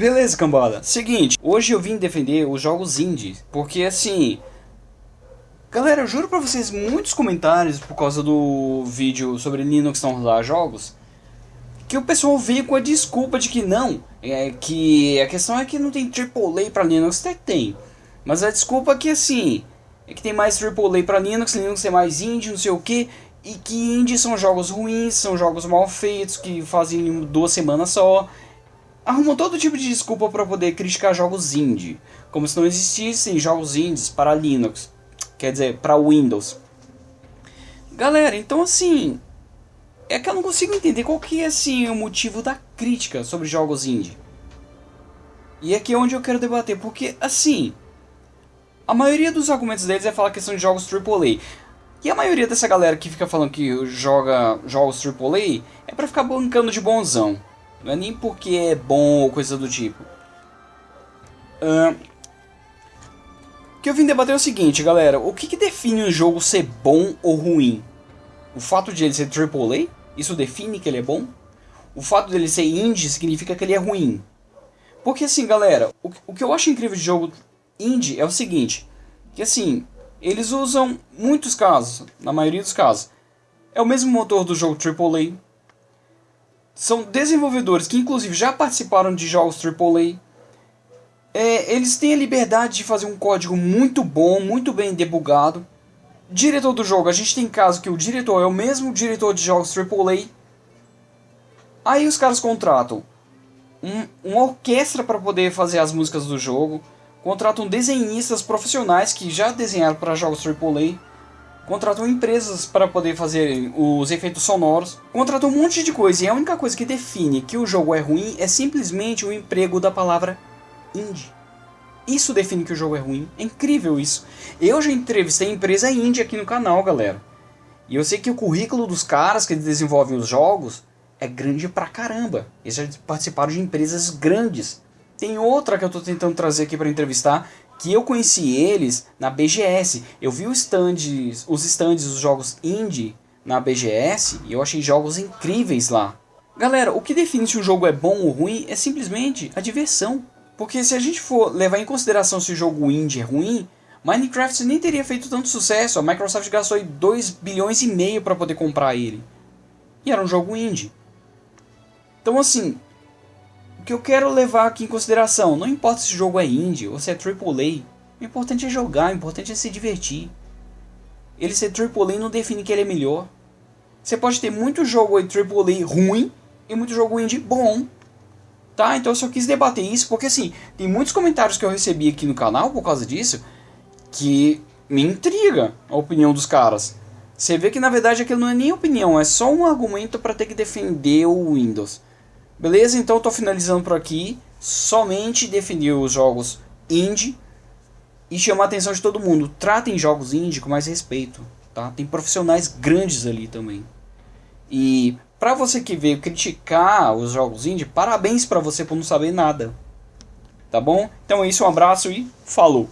Beleza, cambada. Seguinte, hoje eu vim defender os jogos indie, porque assim... Galera, eu juro pra vocês, muitos comentários por causa do vídeo sobre Linux não rodar jogos, que o pessoal veio com a desculpa de que não, é que a questão é que não tem AAA pra Linux, até tem, mas a desculpa é que assim, é que tem mais AAA pra Linux, Linux é mais indie, não sei o que, e que indie são jogos ruins, são jogos mal feitos, que fazem em duas semanas só, arrumam todo tipo de desculpa para poder criticar jogos indie, como se não existissem jogos indies para Linux, quer dizer, para Windows. Galera, então assim, é que eu não consigo entender qual que é assim o motivo da crítica sobre jogos indie. E aqui é onde eu quero debater, porque assim, a maioria dos argumentos deles é falar que são jogos AAA. E a maioria dessa galera que fica falando que joga jogos AAA é para ficar bancando de bonzão. Não é nem porque é bom ou coisa do tipo. O que eu vim debater é o seguinte, galera. O que, que define um jogo ser bom ou ruim? O fato de ele ser AAA? Isso define que ele é bom? O fato dele ser indie significa que ele é ruim? Porque assim, galera, o, o que eu acho incrível de jogo indie é o seguinte. Que assim, eles usam muitos casos, na maioria dos casos. É o mesmo motor do jogo AAA, são desenvolvedores que inclusive já participaram de jogos AAA. É, eles têm a liberdade de fazer um código muito bom, muito bem debugado. Diretor do jogo, a gente tem caso que o diretor é o mesmo diretor de jogos AAA. Aí os caras contratam um, uma orquestra para poder fazer as músicas do jogo. Contratam desenhistas profissionais que já desenharam para jogos AAA contratam empresas para poder fazer os efeitos sonoros, contratam um monte de coisa, e a única coisa que define que o jogo é ruim é simplesmente o emprego da palavra indie. Isso define que o jogo é ruim, é incrível isso. Eu já entrevistei empresa indie aqui no canal, galera. E eu sei que o currículo dos caras que desenvolvem os jogos é grande pra caramba. Eles já participaram de empresas grandes. Tem outra que eu estou tentando trazer aqui para entrevistar, que eu conheci eles na BGS. Eu vi os stands, os stands dos jogos indie na BGS e eu achei jogos incríveis lá. Galera, o que define se o jogo é bom ou ruim é simplesmente a diversão. Porque se a gente for levar em consideração se o jogo indie é ruim, Minecraft nem teria feito tanto sucesso. A Microsoft gastou 2 bilhões e meio para poder comprar ele. E era um jogo indie. Então assim, que eu quero levar aqui em consideração, não importa se o jogo é indie ou se é AAA, o importante é jogar, o importante é se divertir. Ele ser AAA não define que ele é melhor. Você pode ter muito jogo AAA ruim e muito jogo indie bom. Tá? Então eu só quis debater isso porque assim, tem muitos comentários que eu recebi aqui no canal por causa disso que me intriga a opinião dos caras. Você vê que na verdade aquilo não é nem opinião, é só um argumento para ter que defender o Windows. Beleza? Então tô finalizando por aqui. Somente definir os jogos indie e chamar a atenção de todo mundo. Tratem jogos indie com mais respeito, tá? Tem profissionais grandes ali também. E para você que veio criticar os jogos indie, parabéns para você por não saber nada. Tá bom? Então é isso, um abraço e falou.